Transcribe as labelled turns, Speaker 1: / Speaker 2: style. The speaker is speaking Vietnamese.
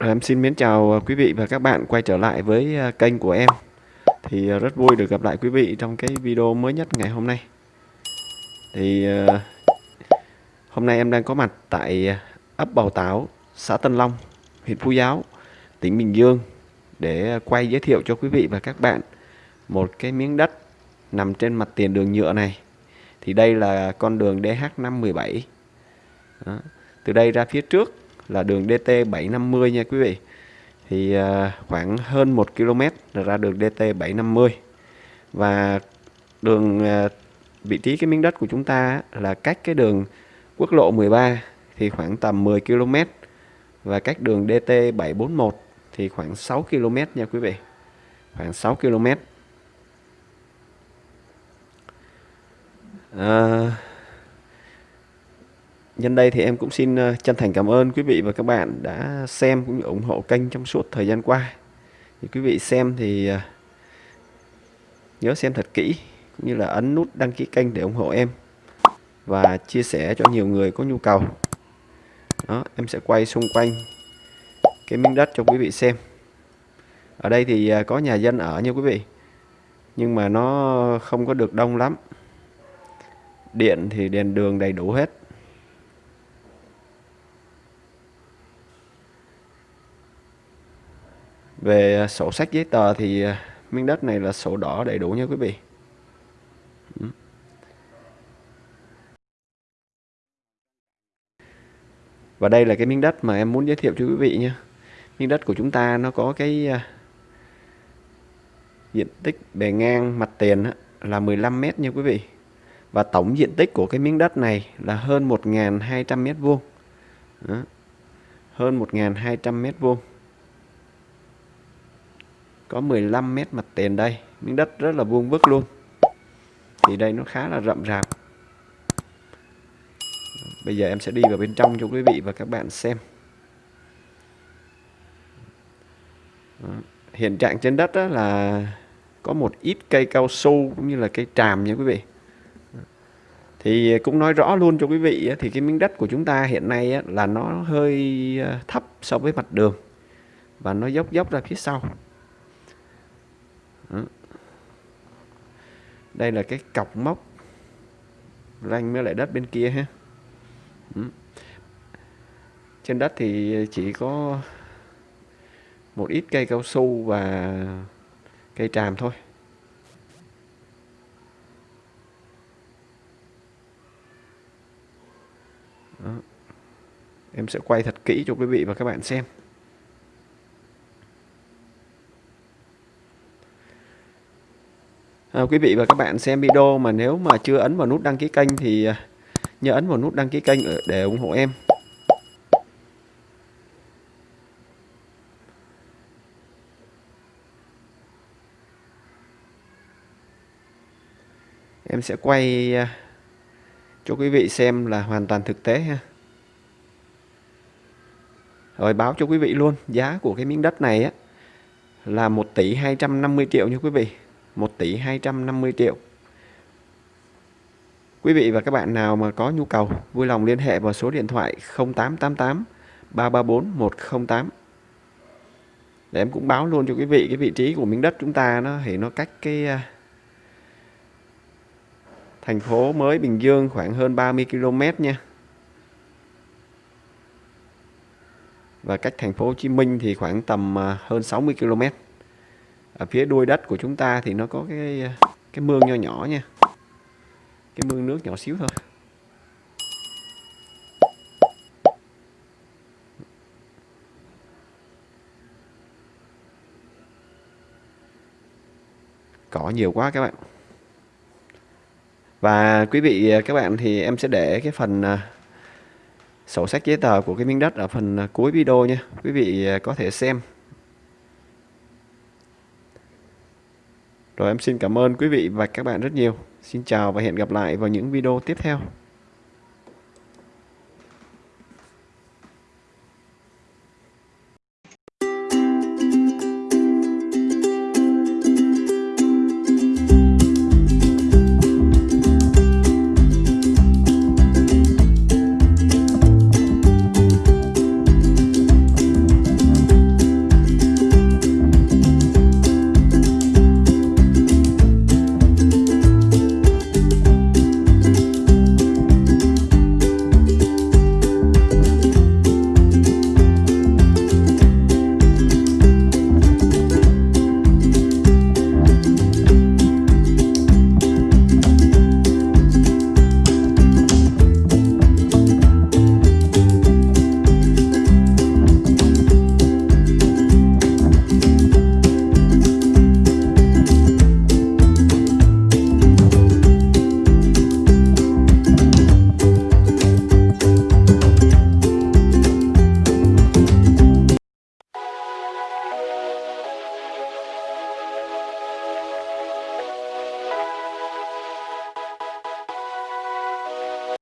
Speaker 1: À, em xin mến chào à, quý vị và các bạn quay trở lại với à, kênh của em. Thì rất vui được gặp lại quý vị trong cái video mới nhất ngày hôm nay. Thì hôm nay em đang có mặt tại ấp Bào Táo, xã Tân Long, huyện Phú Giáo, tỉnh Bình Dương Để quay giới thiệu cho quý vị và các bạn một cái miếng đất nằm trên mặt tiền đường nhựa này. Thì đây là con đường DH517 Đó. Từ đây ra phía trước là đường DT 750 nha quý vị. Thì à, khoảng hơn 1 km là ra đường DT 750 và đường à, vị trí cái miếng đất của chúng ta là cách cái đường quốc lộ 13 thì khoảng tầm 10 km. Và cách đường DT 741 thì khoảng 6 km nha quý vị. Khoảng 6 km. À, Nhân đây thì em cũng xin ờ, chân thành cảm ơn quý vị và các bạn đã xem cũng như ủng hộ kênh trong suốt thời gian qua. Thì quý vị xem thì ờ, nhớ xem thật kỹ cũng như là ấn nút đăng ký kênh để ủng hộ em và chia sẻ cho nhiều người có nhu cầu. Đó, em sẽ quay xung quanh cái miếng đất cho quý vị xem. Ở đây thì ờ, có nhà dân ở nha quý vị. Nhưng mà nó không có được đông lắm. Điện thì đèn đường đầy đủ hết Về à, sổ sách giấy tờ thì à, miếng đất này là sổ đỏ đầy đủ nha quý vị. Ừ. Và đây là cái miếng đất mà em muốn giới thiệu cho quý vị nha. Miếng đất của chúng ta nó có cái à, diện tích bề ngang mặt tiền là 15 mét nha quý vị. Và tổng diện tích của cái miếng đất này là hơn 1.200 mét vuông. Hơn 1.200 mét vuông có 15 mét mặt tiền đây. Miếng đất rất là vuông vức luôn. Thì đây nó khá là rậm rạp. Bây giờ em sẽ đi vào bên trong cho quý vị và các bạn xem. Hiện trạng trên đất đó là có một ít cây cao su cũng như là cây tràm nha quý vị. Thì cũng nói rõ luôn cho quý vị thì cái miếng đất của chúng ta hiện nay là nó hơi ờ, thấp so với mặt đường và nó dốc dốc ra phía sau đây là cái cọc móc. Ranh với lại đất bên kia ha. Trên đất thì chỉ có một ít cây cao su và cây tràm thôi. Đó. em sẽ quay thật kỹ cho quý vị và các bạn xem. À, quý vị và các bạn xem video mà nếu mà chưa ấn vào nút đăng ký kênh thì ờ, nhớ ấn vào nút đăng ký kênh để ủng hộ em. Em sẽ quay ờ, cho quý vị xem là hoàn toàn thực tế ha. Rồi báo cho quý vị luôn giá của cái miếng đất này á là 1 tỷ 250 triệu nha quý vị. 1 tỷ 250 triệu. Quý vị và các bạn nào mà có nhu cầu, vui lòng liên hệ vào số điện thoại 0888 334 108 để em cũng báo luôn cho quý vị, cái vị trí của miếng đất chúng ta nó, thì nó cách cái à, thành phố mới Bình Dương khoảng hơn 30 km nha. Và cách thành phố Hồ Chí Minh thì khoảng tầm à, hơn 60 km ở phía đuôi đất của chúng ta thì nó có cái cái mương nho nhỏ nha. Cái mương nước nhỏ xíu thôi. Cỏ nhiều quá các bạn. Và quý vị, các bạn thì em sẽ để cái phần à, sổ sách giấy tờ của cái miếng đất ở phần à, cuối video nha. Quý vị à, có thể xem. Rồi em xin cảm ơn quý vị và các bạn rất nhiều. Xin chào và hẹn gặp lại vào những video tiếp theo.